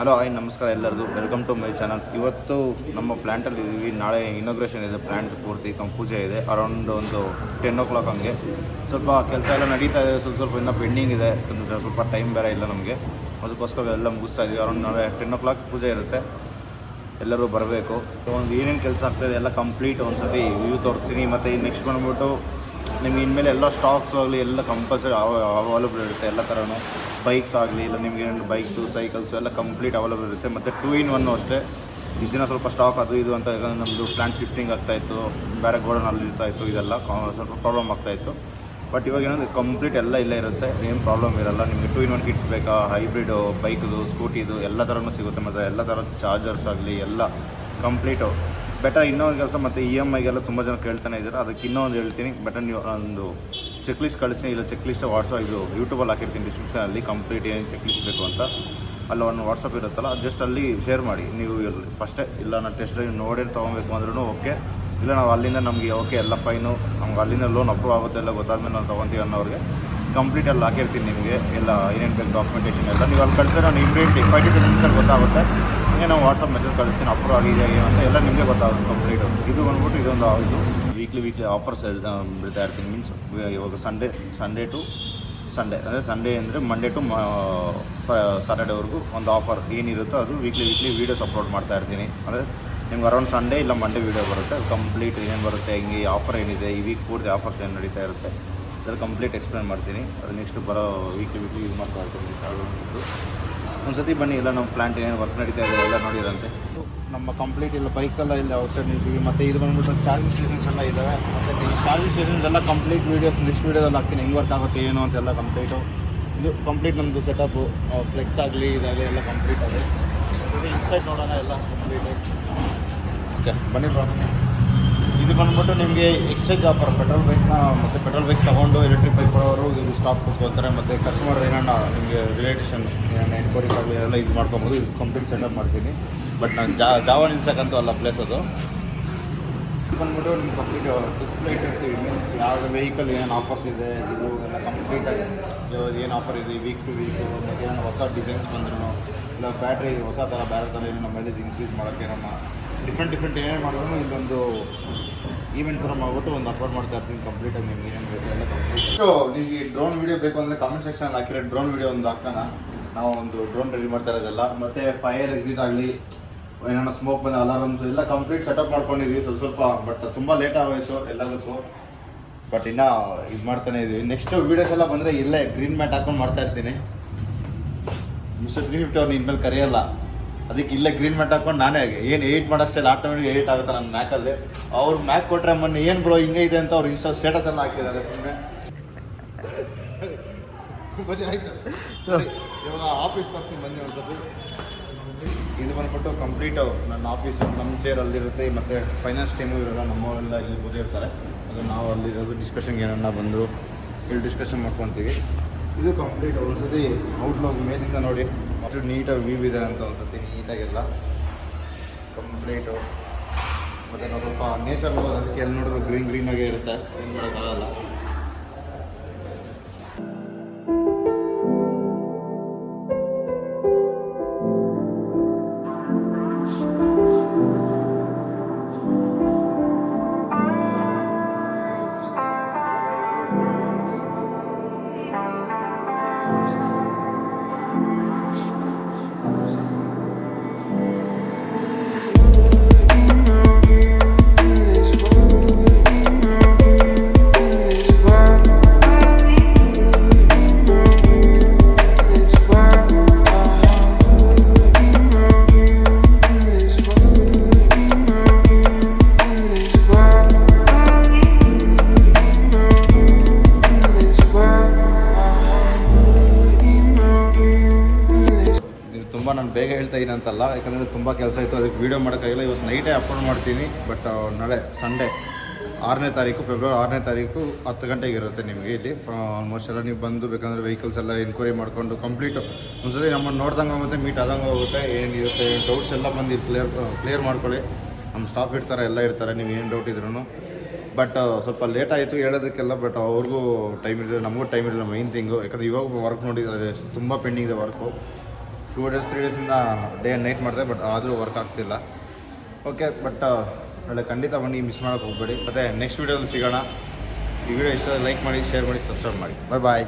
Hello, hi, ನಮಸ್ಕಾರ ಎಲ್ಲರಿಗೂ welcome to my channel ಇವತ್ತು ನಮ್ಮ ಪ್ಲ್ಯಾಂಟಲ್ಲಿ ಇದ್ದೀವಿ ನಾಳೆ ಇನಾಗ್ರೇಷನ್ ಇದೆ. ಪ್ಲ್ಯಾಂಟ್ ಪೂರ್ತಿ ಪೂಜೆ ಇದೆ. ಅರೌಂಡ್ ಒಂದು ಟೆನ್ ಓ ಕ್ಲಾಕ್ ಹಂಗೆ. ಸ್ವಲ್ಪ ಕೆಲಸ ಎಲ್ಲ ನಡೀತಾ ಇದೆ. ಸ್ವಲ್ಪ ಸ್ವಲ್ಪ ಇನ್ನೂ ಪೆಂಡಿಂಗ್ ಇದೆ. ಸ್ವಲ್ಪ ಟೈಮ್ ಬೇರೆ ಇಲ್ಲ ನಮಗೆ. ಅದಕ್ಕೋಸ್ಕರ ಎಲ್ಲ ಮುಗಿಸ್ತಾ ಇದ್ದೀವಿ ಅರೌಂಡ್ ನಾಳೆ ಟೆನ್ ಓ ಕ್ಲಾಕ್ ಪೂಜೆ ಇರುತ್ತೆ. ಎಲ್ಲರೂ ಬರಬೇಕು. ಒಂದು ಏನೇನು ಕೆಲಸ ಆಗ್ತಾಯಿದೆ ಎಲ್ಲ ಕಂಪ್ಲೀಟ್ ಒಂದು ಸತಿ ವ್ಯೂ ತೋರಿಸ್ತೀನಿ. ಮತ್ತು ನೆಕ್ಸ್ಟ್ ಬಂದ್ಬಿಟ್ಟು ನಿಮ್ಗೆ ಇನ್ಮೇಲೆ ಎಲ್ಲ ಸ್ಟಾಕ್ಸ್ ಆಗಲಿ, ಎಲ್ಲ ಕಂಪಲ್ಸರಿ ಅವೈಲಬಲ್ ಇರುತ್ತೆ, ಎಲ್ಲ ಥರನೂ ಬೈಕ್ಸ್ ಆಗಲಿ, ಇಲ್ಲ ನಿಮಗೆ ಏನು ಬೈಕ್ಸು ಸೈಕಲ್ಸು ಎಲ್ಲ ಕಂಪ್ಲೀಟ್ ಅವೈಲಬಲ್ ಇರುತ್ತೆ. ಮತ್ತು ಟೂ ಇನ್ ಒನ್ನು ಅಷ್ಟೇ. ಇಷ್ಟು ಸ್ವಲ್ಪ ಸ್ಟಾಕ್ ಅದು ಇದು ಅಂತ ಯಾಕಂದರೆ ನಮ್ಮದು ಪ್ಲ್ಯಾಂಟ್ ಶಿಫ್ಟಿಂಗ್ ಆಗ್ತಾಯಿತ್ತು ಬೇರೆ ಗೋಡನ್ ಅಲ್ಲಿ ಇರ್ತಾಯಿತ್ತು ಇದೆಲ್ಲ ಸ್ವಲ್ಪ ಪ್ರಾಬ್ಲಮ್ ಆಗ್ತಾಯಿತ್ತು ಬಟ್ ಇವಾಗ ಏನಂದರೆ ಕಂಪ್ಲೀಟ್ ಎಲ್ಲ ಇಲ್ಲೇ ಇರುತ್ತೆ. ಏನು ಪ್ರಾಬ್ಲಮ್ ಇರಲ್ಲ. ನಿಮಗೆ ಟೂ ಇನ್ ಒನ್ ಕಿಟ್ಸ್ ಬೇಕಾ ಹೈಬ್ರಿಡು ಬೈಕ್ದು ಸ್ಕೂಟಿದು ಎಲ್ಲ ಥರನೂ ಸಿಗುತ್ತೆ. ಮತ್ತು ಎಲ್ಲ ಥರದ ಚಾರ್ಜರ್ಸ್ ಆಗಲಿ, ಎಲ್ಲ ಕಂಪ್ಲೀಟು ಬೆಟರ್ ಇನ್ನೊಂದು ಕೆಲಸ ಮತ್ತು ಇ ಎಂ ಐಗೆಲ್ಲ ತುಂಬ ಜನ ಕೇಳ್ತಾನೆ ಇದ್ದಾರೆ ಅದಕ್ಕೆ ಇನ್ನೊಂದು ಹೇಳ್ತೀನಿ. ಬೆಟರ್ ನೀವು ಒಂದು ಚೆಕ್ ಲಿಸ್ಟ್ ಕಳಿಸಿ. ಇಲ್ಲ ಚೆಕ್ ಲಿಸ್ಟ್ ವಾಟ್ಸಪ್ ಇದು ಯೂಟ್ಯೂಬಲ್ಲಿ ಹಾಕಿರ್ತೀನಿ ಡಿಸ್ಕ್ರಿಪ್ಷನಲ್ಲಿ ಕಂಪ್ಲೀಟ್ ಏನು ಚೆಕ್ ಲಿಸ್ಟ್ ಬೇಕು ಅಂತ. ಅಲ್ಲಿ ಒಂದು ವಾಟ್ಸಪ್ ಇರುತ್ತಲ್ಲ ಜಸ್ಟ್ ಅಲ್ಲಿ ಶೇರ್ ಮಾಡಿ. ನೀವು ಫಸ್ಟೇ ಇಲ್ಲ ನಾನು ಟೆಸ್ಟ್ ನೋಡಿ ತೊಗೊಬೇಕು ಅಂದ್ರೂ ಓಕೆ ಇಲ್ಲ ನಾವು ಅಲ್ಲಿಂದ ನಮಗೆ ಓಕೆ ಎಲ್ಲ ಫೈನು ನಮ್ಗೆ ಅಲ್ಲಿಂದ ಲೋನ್ ಅಪ್ರೂವ್ ಆಗುತ್ತೆ ಎಲ್ಲ ಗೊತ್ತಾದ್ಮೇಲೆ ನಾನು ತೊಗೊತೀವಿ ಅನ್ನೋರಿಗೆ. ಕಂಪ್ಲೀಟ್ ಅಲ್ಲಿ ಹಾಕಿರ್ತೀನಿ ನಿಮಗೆ. ಎಲ್ಲ ಏನೇನು ಬೇಕು ಡಾಕ್ಯುಮೆಂಟೇಷನ್ ಎಲ್ಲ. ನೀವು ಅಲ್ಲಿ ಕಳಿಸಿದ್ರೆ ನಾನು ಇಮಿಡಿಯೇಟ್ ಫೈವ್ ಟು ಗೊತ್ತಾಗುತ್ತೆ. ಹಂಗೆ ನಾವು ವಾಟ್ಸಪ್ ಮೆಸೇಜ್ ಕಳಿಸ್ತೀನಿ ಅಪ್ರೂವ್ ಆಗಿದೆ ಅಂತ ಎಲ್ಲ ನಿಮಗೆ ಗೊತ್ತಾಗುತ್ತೆ ಕಂಪ್ಲೀಟ್ ಇದು ಬಂದ್ಬಿಟ್ಟು ಇದೊಂದು ಇದು. ವೀಕ್ಲಿ ವೀಕ್ಲಿ ಆಫರ್ಸ್ ಬಿಡ್ತಾ ಇರ್ತೀನಿ ಮೀನ್ಸ್ ಇವಾಗ ಸಂಡೇ ಸಂಡೇ ಟು ಸಂಡೇ ಅಂದರೆ ಸಂಡೇ ಅಂದರೆ ಮಂಡೇ ಟು ಸಾಟರ್ಡೇವರೆಗೂ ಒಂದು ಆಫರ್ ಏನಿರುತ್ತೋ ಅದು ವೀಕ್ಲಿ ವೀಕ್ಲಿ ವೀಡಿಯೋಸ್ ಅಪ್ಲೋಡ್ ಮಾಡ್ತಾ ಇರ್ತೀನಿ. ಅಂದರೆ ನಿಮ್ಗೆ ಅರೌಂಡ್ ಸಂಡೇ ಇಲ್ಲ ಮಂಡೇ ವೀಡಿಯೋ ಬರುತ್ತೆ. ಅದು ಕಂಪ್ಲೀಟ್ ಏನು ಬರುತ್ತೆ, ಹಿಂಗೆ ಆಫರ್ ಏನಿದೆ, ಈ ವೀಕ್ ಪೂರ್ತಿ ಆಫರ್ಸ್ ಏನು ನಡೀತಾ ಇರುತ್ತೆ ಅದ್ರಲ್ಲಿ ಕಂಪ್ಲೀಟ್ ಎಕ್ಸ್ಪ್ಲೇನ್ ಮಾಡ್ತೀನಿ. ಅದು ನೆಕ್ಸ್ಟ್ ಬರೋ ವೀಕ್ಲಿ ವೀಕ್ಲಿ ಯೂಸ್ ಮಾಡ್ತಾ ಇರ್ತೀನಿ. ಒಂದು ಸತಿ ಬನ್ನಿ ಎಲ್ಲ ನಮ್ಮ ಪ್ಲಾಂಟ್ ಏನು ವರ್ಕ್ ನಡೀತಾ ಇದೆ ಎಲ್ಲ ನೋಡಿರಂತೆ ನಮ್ಮ ಕಂಪ್ಲೀಟ್ ಇಲ್ಲ ಬೈಕ್ಸ್ ಎಲ್ಲ ಇಲ್ಲ ಔಟ್ಸೈಡ್ ನಿಲ್ಸಿದ್ವಿ ಮತ್ತೆ ಇದು ಬಂದ್ಬಿಟ್ಟು ಚಾರ್ಜಿಂಗ್ ಸ್ಟೇಷನ್ಸ್ ಎಲ್ಲ ಇದ್ದಾವೆ ಮತ್ತೆ ಈ ಚಾರ್ಜಿಂಗ್ ಸ್ಟೇಷನ್ಸ್ ಎಲ್ಲ ಕಂಪ್ಲೀಟ್ ವೀಡಿಯೋಸ್ ನೆಕ್ಸ್ಟ್ ವೀಡಿಯೋದಲ್ಲಿ ಹಾಕ್ತೀನಿ ಹೆಂಗೆ ವರ್ಕ್ ಆಗುತ್ತೆ ಏನು ಅಂತೆಲ್ಲ ಕಂಪ್ಲೀಟು ಇದು ಕಂಪ್ಲೀಟ್ ನಮ್ಮದು ಸೆಟಪ್ಪು ಫ್ಲೆಕ್ಸ್ ಆಗಲಿ ಇದಾಗಲಿ ಎಲ್ಲ ಕಂಪ್ಲೀಟ್ ಆಗಿದೆ ಇನ್ಸೈಡ್ ನೋಡೋಣ ಎಲ್ಲ ಕಂಪ್ಲೀಟು ಓಕೆ ಬನ್ನಿ ಬ್ರೋ ಇದು ಬಂದ್ಬಿಟ್ಟು ನಿಮಗೆ ಎಕ್ಸ್ಚೇಂಜ್ ಆಫರ್ ಪೆಟ್ರೋಲ್ ಬೈಕ್ನ ಮತ್ತು ಪೆಟ್ರೋಲ್ ಬೈಕ್ ತೊಗೊಂಡು ಎಲೆಕ್ಟ್ರಿಕ್ ಬೈಕ್ ಕೊಡೋರು ಇದು ಸ್ಟಾಪ್ ಕೊಟ್ಕೊಳ್ತಾರೆ ಮತ್ತು ಕಸ್ಟಮರ್ ಏನಾರ ನಿಮಗೆ ರಿಲೇಟೇಷನ್ ಏನನ್ನ ಎನ್ಕ್ವೈರೀಸ್ ಆಗಲಿ ಎಲ್ಲ ಇದು ಮಾಡ್ಕೊಬೋದು. ಇದು ಕಂಪ್ಲೀಟ್ ಸೆಟಪ್ ಮಾಡ್ತೀನಿ. ಬಟ್ ನಾನು ಜಾ, ಜಾವ ನಿಲ್ಸಕ್ಕಂತೂ ಅಲ್ಲ ಪ್ಲೇಸ್ ಅದು. ಬಂದ್ಬಿಟ್ಟು ನಿಮ್ಗೆ ಕಂಪ್ಲೀಟ್ ಡಿಸ್ಪ್ಲೇ ಇಟ್ಟಿರ್ತೀವಿ. ಮೀನ್ಸ್ ಯಾವ ವೆಹಿಕಲ್ ಏನೇನು ಆಫರ್ಸ್ ಇದೆ, ಇದು ಎಲ್ಲ ಕಂಪ್ಲೀಟಾಗಿ ಏನು ಆಫರ್ ಇದೆ ವೀಕ್ ಟು ವೀಕು ಮತ್ತು ಏನೋ ಹೊಸ ಡಿಸೈನ್ಸ್ ಬಂದ್ರು ಇಲ್ಲ ಬ್ಯಾಟ್ರಿ ಹೊಸ ಥರ ಬೇರೆ ಥರ ಏನೋ ಮೈಲೇಜ್ ಇನ್ಕ್ರೀಸ್ ಮಾಡೋಕ್ಕೆ ಡಿಫ್ರೆಂಟ್ ಡಿಫ್ರೆಂಟ್ ಏನೇನು ಮಾಡಿದ್ರು ಇಲ್ಲೊಂದು ಈವೆಂಟ್ ಥರ ಮಾಡ್ಬಿಟ್ಟು ಒಂದು ಅಪ್ಲೋಡ್ ಮಾಡ್ತಾ ಇರ್ತೀನಿ ಕಂಪ್ಲೀಟಾಗಿ ನಿಮ್ಗೆ ಏನೇನು ಬೇಕು ಎಲ್ಲ ಕಂಪ್ಲೀಟ್ ಸೊ ನಿಮಗೆ ಡ್ರೋನ್ ವೀಡಿಯೋ ಬೇಕು ಅಂದರೆ ಕಾಮೆಂಟ್ ಸೆಕ್ಷನ್ ಹಾಕಿರೋ ಡ್ರೋನ್ ವೀಡಿಯೋ ಒಂದು ಹಾಕೋಣ ನಾವು ಒಂದು ಡ್ರೋನ್ ರೆಡಿ ಮಾಡ್ತಾ ಇರೋದೆಲ್ಲ. ಮತ್ತು ಫೈರ್ ಎಕ್ಸಿಟ್ ಆಗಲಿ ಏನೋ ಸ್ಮೋಕ್ ಬಂದ ಅಲಾರಮ್ಸ್ ಎಲ್ಲ ಕಂಪ್ಲೀಟ್ ಸೆಟಪ್ ಮಾಡ್ಕೊಂಡಿದ್ವಿ. ಸ್ವಲ್ಪ ಸ್ವಲ್ಪ ಬಟ್ ತುಂಬ ಲೇಟ್ ಆಗೋಯ್ತು ಎಲ್ಲದಕ್ಕೂ. ಬಟ್ ಇನ್ನು ಇದು ಮಾಡ್ತಾನೆ ಇದೀವಿ. ನೆಕ್ಸ್ಟ್ ವೀಡಿಯೋಸ್ ಎಲ್ಲ ಬಂದರೆ ಇಲ್ಲೇ ಗ್ರೀನ್ ಮ್ಯಾಟ್ ಹಾಕೊಂಡು ಮಾಡ್ತಾ ಇರ್ತೀನಿ. ಮಿಸ್ಟರ್ ತ್ರೀ ಫಿಫ್ಟಿ ಅವ್ರು ಇನ್ಮೇಲೆ ಕರೆಯಲ್ಲ. ಅದಕ್ಕೆ ಇಲ್ಲೇ ಗ್ರೀನ್ ಮ್ಯಾಟ್ ಹಾಕೊಂಡು ನಾನೇ ಏನು ಏಯ್ಟ್ ಸ್ಟೈಲ್ ಆಟೋಮೆಟಿಕ್ ಏಯ್ಟ್ ಆಗುತ್ತೆ ನನ್ನ ಮ್ಯಾಕಲ್ಲಿ ಅವ್ರು ಮ್ಯಾಕ್ ಕೊಟ್ಟರೆ ಮೊನ್ನೆ ಏನು ಬ್ರೋ ಹಿಂಗೆ ಇದೆ ಅಂತ ಅವ್ರು ಇನ್ಸ್ಟಾ ಸ್ಟೇಟಸ್ ಎಲ್ಲ ಹಾಕಿದ್ದಾರೆ ಆಫೀಸ್ ತರ್ಸಿ ಬನ್ನಿ ಒಂದ್ಸತಿ. ಇದು ಬಂದ್ಬಿಟ್ಟು ಕಂಪ್ಲೀಟ್ ನನ್ನ ಆಫೀಸು ನಮ್ಮ ಚೇರ್ ಅಲ್ಲಿರುತ್ತೆ, ಮತ್ತು ಫೈನಾನ್ಸ್ ಟೀಮು ಇರೋಲ್ಲ, ನಮ್ಮವರೆಲ್ಲ ಇಲ್ಲಿ ಕೂತಿರ್ತಾರೆ. ಅದು ನಾವು ಅಲ್ಲಿರೋದು ಡಿಸ್ಕಷನ್ಗೆ ಏನನ್ನ ಬಂದರು, ಇಲ್ಲಿ ಡಿಸ್ಕಷನ್ ಮಾಡ್ಕೊತೀವಿ. ಇದು ಕಂಪ್ಲೀಟ್ ಒಂದ್ಸತಿ ಔಟ್ಲುಕ್ ಮೇಲಿಂದ ನೋಡಿ. ಅಷ್ಟು ನೀಟಾಗಿ ವ್ಯೂ ಇದೆ ಅಂತ ಅನ್ಸುತ್ತೆ, ನೀಟಾಗೆಲ್ಲ. ಕಂಪ್ಲೀಟು ಮತ್ತು ನಾವು ಸ್ವಲ್ಪ ನೇಚರ್ ಅದಕ್ಕೆ ಎಲ್ಲಿ ನೋಡಿದ್ರು ಗ್ರೀನ್ ಗ್ರೀನಾಗೇ ಇರುತ್ತೆ. ಏನು ಮಾಡೋಕ್ಕಾಗಲ್ಲ. ನಾನು ಬೇಗ ಹೇಳ್ತಾ ಇದ್ದೀನಿ ಅಂತಲ್ಲ, ಯಾಕಂದರೆ ತುಂಬ ಕೆಲಸ ಇತ್ತು, ಅದಕ್ಕೆ ವೀಡಿಯೋ ಮಾಡೋಕ್ಕಾಗಿಲ್ಲ. ಇವತ್ತು ನೈಟೇ ಅಪ್ಲೋಡ್ ಮಾಡ್ತೀನಿ ಬಟ್ ನಾಳೆ ಸಂಡೇ ಆರನೇ ತಾರೀಕು ಫೆಬ್ರವರಿ ಆರನೇ ತಾರೀಕು ಹತ್ತು ಗಂಟೆಗೆ ಇರುತ್ತೆ ನಿಮಗೆ ಇಲ್ಲಿ. ಆಲ್ಮೋಸ್ಟ್ ಎಲ್ಲ ನೀವು ಬಂದು, ಬೇಕಂದರೆ ವೆಹಿಕಲ್ಸ್ ಎಲ್ಲ ಎನ್ಕ್ವೈರಿ ಮಾಡಿಕೊಂಡು ಕಂಪ್ಲೀಟು ಒಂದ್ಸತಿ ನಮ್ಮನ್ನು ನೋಡ್ದಂಗೆ ಹೋಗುತ್ತೆ ಮೀಟ್ ಆದಂಗೆ ಹೋಗುತ್ತೆ ಏನಿರುತ್ತೆ ಡೌಟ್ಸ್ ಎಲ್ಲ ಬಂದು ಕ್ಲಿಯರ್ ಕ್ಲಿಯರ್ ಮಾಡ್ಕೊಳ್ಳಿ. ನಮ್ಮ ಸ್ಟಾಫ್ ಇರ್ತಾರೆ, ಎಲ್ಲ ಇರ್ತಾರೆ, ನೀವು ಏನು ಡೌಟ್ ಇದ್ರೂ ಬಟ್ ಸ್ವಲ್ಪ ಲೇಟ್ ಆಯಿತು ಹೇಳೋದಕ್ಕೆಲ್ಲ ಬಟ್ ಅವ್ರಿಗೂ ಟೈಮ್ ಇರಲಿಲ್ಲ, ನಮಗೂ ಟೈಮ್ ಇರಲಿಲ್ಲ ಮೈನ್ ಥಿಂಗು ಯಾಕಂದರೆ ಇವಾಗ ವರ್ಕ್ ನೋಡಿದ್ದಾರೆ ತುಂಬ ಪೆಂಡಿಂಗ್ ಇದೆ ವರ್ಕು ಟೂ ಡೇಸ್ ತ್ರೀ ಡೇಸಿಂದ ಡೇ ಆ್ಯಂಡ್ ನೈಟ್ ಮಾಡಿದೆ ಬಟ್ ಆದರೂ ವರ್ಕ್ ಆಗ್ತಿಲ್ಲ. ಓಕೆ ಬಟ್ ಒಳ್ಳೆ ಖಂಡಿತ ಬನ್ನಿ ಮಿಸ್ ಮಾಡೋಕ್ಕೆ ಹೋಗಬೇಡಿ. ಮತ್ತು ನೆಕ್ಸ್ಟ್ ವೀಡಿಯೋದಲ್ಲಿ ಸಿಗೋಣ. ಈ ವಿಡಿಯೋ ಇಷ್ಟ ಲೈಕ್ ಮಾಡಿ ಶೇರ್ ಮಾಡಿ ಸಬ್ಸ್ಕ್ರೈಬ್ ಮಾಡಿ. ಬಾಯ್ ಬಾಯ್